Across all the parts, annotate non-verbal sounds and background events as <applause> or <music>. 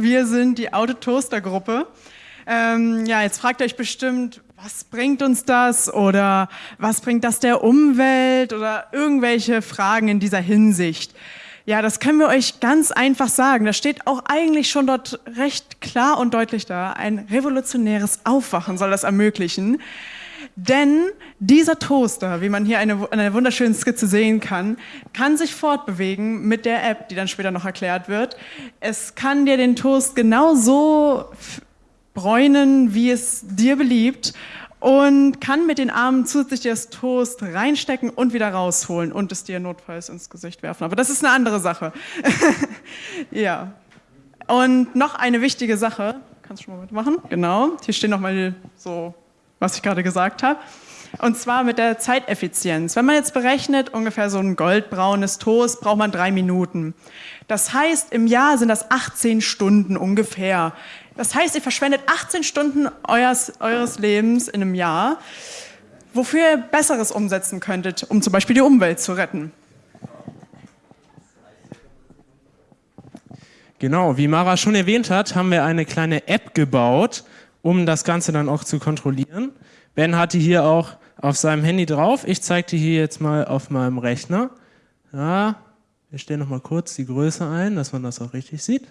Wir sind die Autotoaster-Gruppe. Ähm, ja, jetzt fragt euch bestimmt, was bringt uns das oder was bringt das der Umwelt oder irgendwelche Fragen in dieser Hinsicht. Ja, das können wir euch ganz einfach sagen. Das steht auch eigentlich schon dort recht klar und deutlich da. Ein revolutionäres Aufwachen soll das ermöglichen. Denn dieser Toaster, wie man hier eine, eine wunderschöne Skizze sehen kann, kann sich fortbewegen mit der App, die dann später noch erklärt wird. Es kann dir den Toast genauso bräunen, wie es dir beliebt und kann mit den Armen zusätzlich das Toast reinstecken und wieder rausholen und es dir notfalls ins Gesicht werfen. Aber das ist eine andere Sache. <laughs> ja. Und noch eine wichtige Sache. Kannst du schon mal mitmachen? Genau. Hier stehen nochmal so, was ich gerade gesagt habe. Und zwar mit der Zeiteffizienz. Wenn man jetzt berechnet, ungefähr so ein goldbraunes Toast braucht man drei Minuten. Das heißt, im Jahr sind das 18 Stunden ungefähr. Das heißt, ihr verschwendet 18 Stunden eures, eures Lebens in einem Jahr, wofür ihr Besseres umsetzen könntet, um zum Beispiel die Umwelt zu retten. Genau, wie Mara schon erwähnt hat, haben wir eine kleine App gebaut, um das Ganze dann auch zu kontrollieren. Ben hatte hier auch auf seinem Handy drauf. Ich zeige dir hier jetzt mal auf meinem Rechner. Ja, wir stellen noch mal kurz die Größe ein, dass man das auch richtig sieht.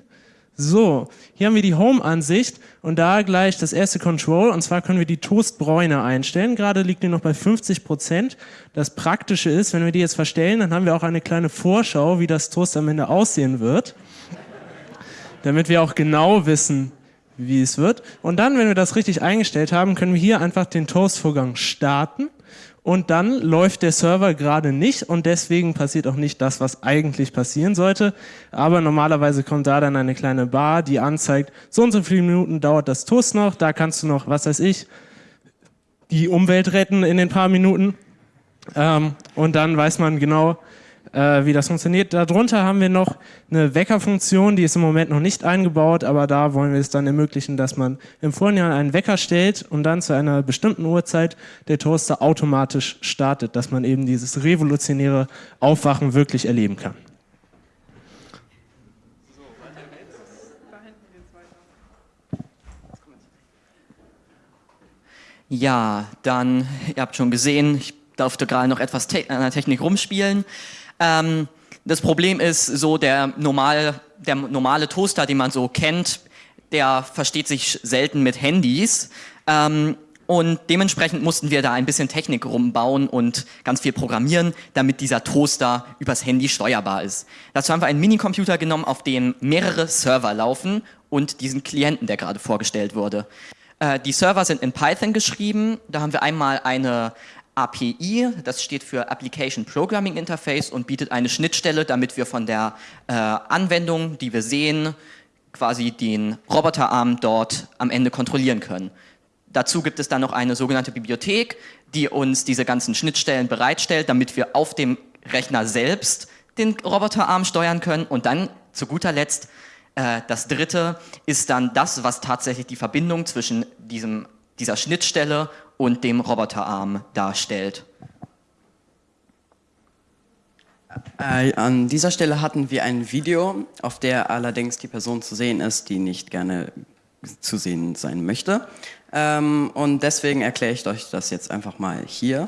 So, hier haben wir die Home-Ansicht und da gleich das erste Control und zwar können wir die Toastbräune einstellen. Gerade liegt die noch bei 50 Prozent. Das Praktische ist, wenn wir die jetzt verstellen, dann haben wir auch eine kleine Vorschau, wie das Toast am Ende aussehen wird. Damit wir auch genau wissen, wie es wird. Und dann, wenn wir das richtig eingestellt haben, können wir hier einfach den Toast-Vorgang starten und dann läuft der Server gerade nicht und deswegen passiert auch nicht das, was eigentlich passieren sollte. Aber normalerweise kommt da dann eine kleine Bar, die anzeigt, so und so viele Minuten dauert das Toast noch, da kannst du noch, was weiß ich, die Umwelt retten in den paar Minuten. Ähm, und dann weiß man genau, äh, wie das funktioniert. Darunter haben wir noch eine Weckerfunktion, die ist im Moment noch nicht eingebaut, aber da wollen wir es dann ermöglichen, dass man im Vorhinein einen Wecker stellt und dann zu einer bestimmten Uhrzeit der Toaster automatisch startet, dass man eben dieses revolutionäre Aufwachen wirklich erleben kann. Ja, dann, ihr habt schon gesehen, ich durfte gerade noch etwas an der Technik rumspielen. Ähm, das Problem ist so, der, normal, der normale Toaster, den man so kennt, der versteht sich selten mit Handys. Ähm, und dementsprechend mussten wir da ein bisschen Technik rumbauen und ganz viel programmieren, damit dieser Toaster übers Handy steuerbar ist. Dazu haben wir einen Minicomputer genommen, auf dem mehrere Server laufen und diesen Klienten, der gerade vorgestellt wurde. Äh, die Server sind in Python geschrieben. Da haben wir einmal eine API, das steht für Application Programming Interface und bietet eine Schnittstelle, damit wir von der äh, Anwendung, die wir sehen, quasi den Roboterarm dort am Ende kontrollieren können. Dazu gibt es dann noch eine sogenannte Bibliothek, die uns diese ganzen Schnittstellen bereitstellt, damit wir auf dem Rechner selbst den Roboterarm steuern können. Und dann zu guter Letzt, äh, das dritte ist dann das, was tatsächlich die Verbindung zwischen diesem, dieser Schnittstelle und dem Roboterarm darstellt. Äh, an dieser Stelle hatten wir ein Video, auf der allerdings die Person zu sehen ist, die nicht gerne zu sehen sein möchte. Ähm, und deswegen erkläre ich euch das jetzt einfach mal hier.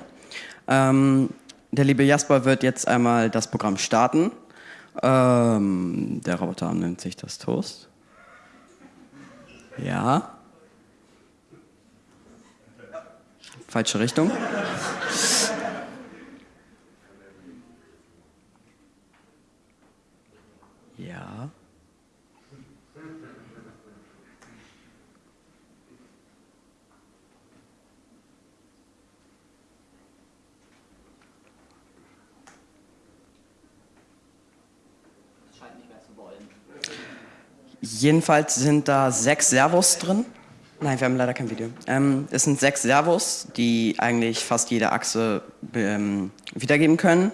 Ähm, der liebe Jasper wird jetzt einmal das Programm starten. Ähm, der Roboterarm nimmt sich das Toast. Ja. Falsche Richtung. Ja. Jedenfalls sind da sechs Servos drin. Nein, wir haben leider kein Video. Ähm, es sind sechs Servos, die eigentlich fast jede Achse ähm, wiedergeben können.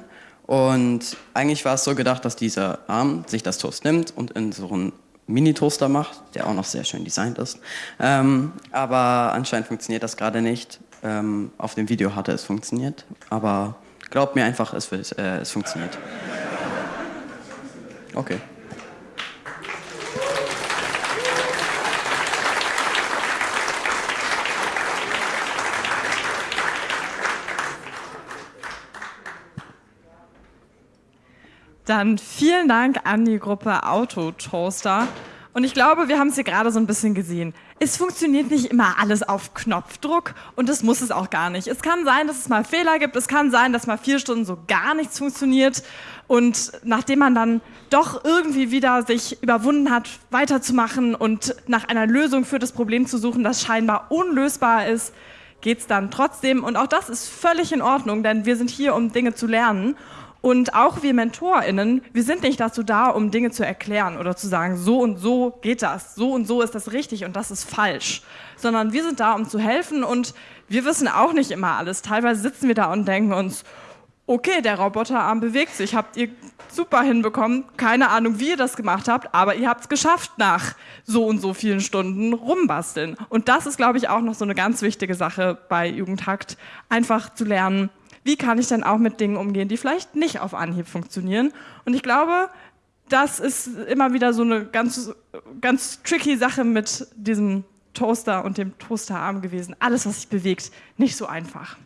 Und eigentlich war es so gedacht, dass dieser Arm sich das Toast nimmt und in so einen Mini-Toaster macht, der auch noch sehr schön designt ist. Ähm, aber anscheinend funktioniert das gerade nicht. Ähm, auf dem Video hatte es funktioniert, aber glaubt mir einfach, es, wird, äh, es funktioniert. Okay. Dann vielen Dank an die Gruppe Autotoaster. Und ich glaube, wir haben es hier gerade so ein bisschen gesehen. Es funktioniert nicht immer alles auf Knopfdruck und das muss es auch gar nicht. Es kann sein, dass es mal Fehler gibt. Es kann sein, dass mal vier Stunden so gar nichts funktioniert. Und nachdem man dann doch irgendwie wieder sich überwunden hat, weiterzumachen und nach einer Lösung für das Problem zu suchen, das scheinbar unlösbar ist, geht es dann trotzdem. Und auch das ist völlig in Ordnung, denn wir sind hier, um Dinge zu lernen. Und auch wir MentorInnen, wir sind nicht dazu da, um Dinge zu erklären oder zu sagen, so und so geht das, so und so ist das richtig und das ist falsch. Sondern wir sind da, um zu helfen und wir wissen auch nicht immer alles. Teilweise sitzen wir da und denken uns, okay, der Roboterarm bewegt sich, habt ihr super hinbekommen, keine Ahnung, wie ihr das gemacht habt, aber ihr habt es geschafft nach so und so vielen Stunden rumbasteln. Und das ist, glaube ich, auch noch so eine ganz wichtige Sache bei Jugendhakt, einfach zu lernen, wie kann ich dann auch mit Dingen umgehen, die vielleicht nicht auf Anhieb funktionieren. Und ich glaube, das ist immer wieder so eine ganz, ganz tricky Sache mit diesem Toaster und dem Toasterarm gewesen. Alles, was sich bewegt, nicht so einfach.